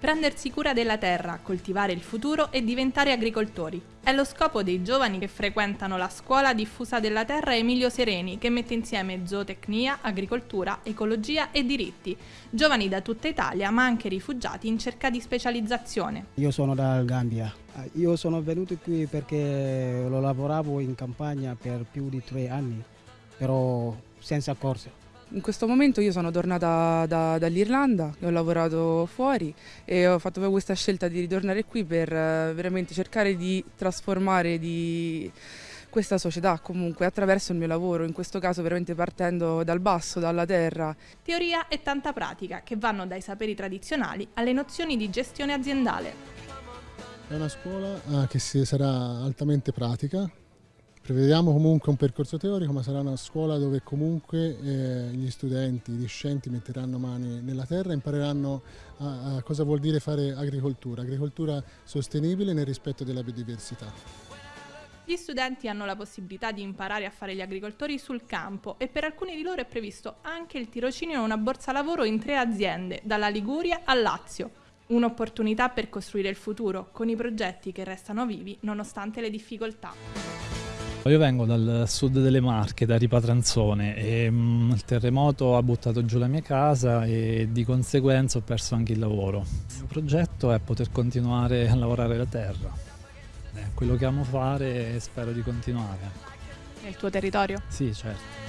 Prendersi cura della terra, coltivare il futuro e diventare agricoltori. È lo scopo dei giovani che frequentano la scuola diffusa della terra Emilio Sereni, che mette insieme zootecnia, agricoltura, ecologia e diritti. Giovani da tutta Italia, ma anche rifugiati in cerca di specializzazione. Io sono dal Gambia. Io sono venuto qui perché lo lavoravo in campagna per più di tre anni, però senza corso. In questo momento io sono tornata da, dall'Irlanda, ho lavorato fuori e ho fatto questa scelta di ritornare qui per eh, veramente cercare di trasformare di questa società comunque attraverso il mio lavoro, in questo caso veramente partendo dal basso, dalla terra. Teoria e tanta pratica che vanno dai saperi tradizionali alle nozioni di gestione aziendale. È una scuola ah, che sarà altamente pratica, Prevediamo comunque un percorso teorico, ma sarà una scuola dove comunque eh, gli studenti, gli discenti metteranno mani nella terra e impareranno a, a cosa vuol dire fare agricoltura, agricoltura sostenibile nel rispetto della biodiversità. Gli studenti hanno la possibilità di imparare a fare gli agricoltori sul campo e per alcuni di loro è previsto anche il tirocinio e una borsa lavoro in tre aziende, dalla Liguria al Lazio. Un'opportunità per costruire il futuro con i progetti che restano vivi nonostante le difficoltà. Io vengo dal sud delle Marche, da Ripatranzone e mh, il terremoto ha buttato giù la mia casa e di conseguenza ho perso anche il lavoro. Il mio progetto è poter continuare a lavorare la terra. È quello che amo fare e spero di continuare. Nel tuo territorio? Sì, certo.